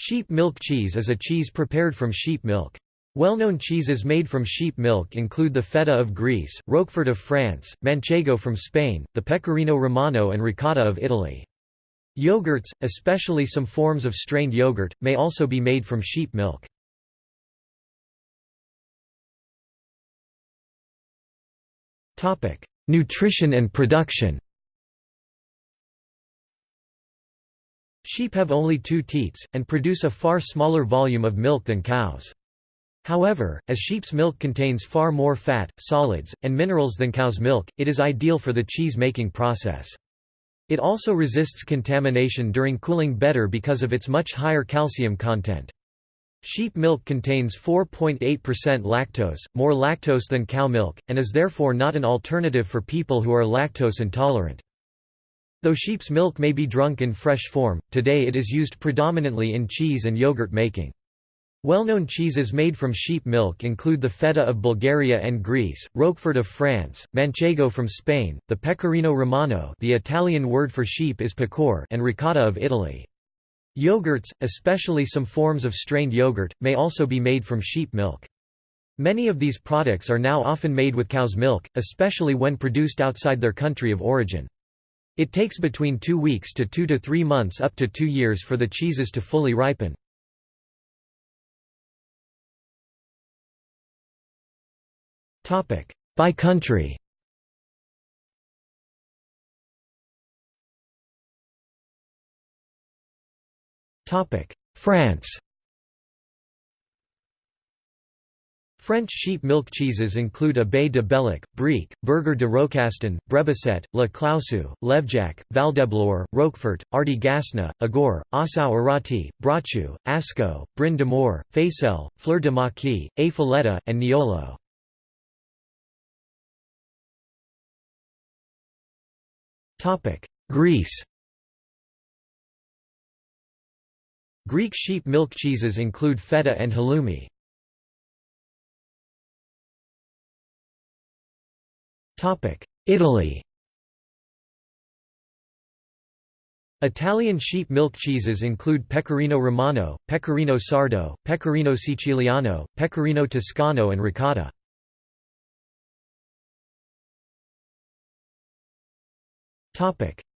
Sheep milk cheese is a cheese prepared from sheep milk. Well-known cheeses made from sheep milk include the feta of Greece, Roquefort of France, Manchego from Spain, the Pecorino Romano and Ricotta of Italy. Yogurts, especially some forms of strained yogurt, may also be made from sheep milk. Nutrition and production Sheep have only two teats, and produce a far smaller volume of milk than cows. However, as sheep's milk contains far more fat, solids, and minerals than cow's milk, it is ideal for the cheese-making process. It also resists contamination during cooling better because of its much higher calcium content. Sheep milk contains 4.8% lactose, more lactose than cow milk, and is therefore not an alternative for people who are lactose intolerant. Though sheep's milk may be drunk in fresh form, today it is used predominantly in cheese and yogurt making. Well-known cheeses made from sheep milk include the feta of Bulgaria and Greece, Roquefort of France, Manchego from Spain, the Pecorino Romano the Italian word for sheep is pecore and ricotta of Italy. Yogurts, especially some forms of strained yogurt, may also be made from sheep milk. Many of these products are now often made with cow's milk, especially when produced outside their country of origin. It takes between two weeks to two to three months up to two years for the cheeses to fully ripen. By country. France French sheep milk cheeses include Abbaye de Belloc, Briec, Berger de Rocastin, Brebisette, La Clausu, Lévejac, Valdeblore, Roquefort, Ardi Gasna, Agour, Assau Arati, Brocciu, Asco, Brin d'Amour, Faisselle, Fleur de Maquis, A Filetta, and Niolo. Greece Greek sheep milk cheeses include feta and halloumi. Italy Italian sheep milk cheeses include Pecorino Romano, Pecorino Sardo, Pecorino Siciliano, Pecorino Toscano and Ricotta.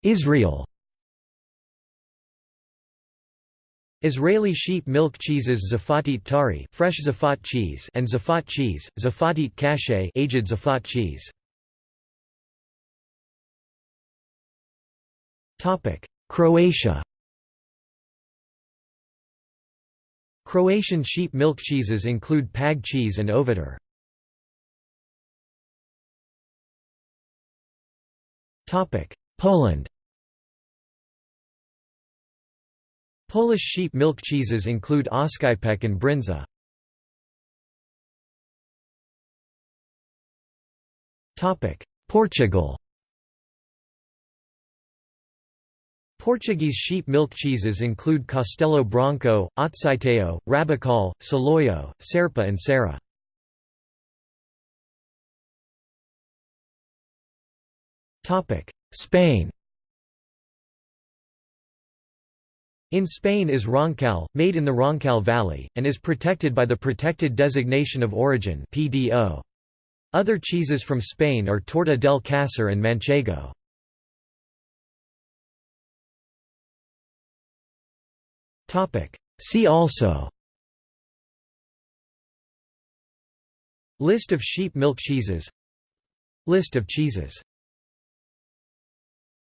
Israel Israeli sheep milk cheeses Zafatit tari fresh zafat cheese and zafat cheese, Zafatit kashay aged zafat cheese. Croatia Croatian sheep milk cheeses include pag cheese and ovitar. Poland Polish sheep milk cheeses include Oscypek and Bryndza. Portugal Portuguese sheep milk cheeses include Castelo Branco, Azeitão, Rabaçal, Saloio, Serpa and Serra. Spain In Spain is Roncal, made in the Roncal Valley, and is protected by the Protected Designation of Origin Other cheeses from Spain are Torta del Casar and Manchego. See also. List of sheep milk cheeses. List of cheeses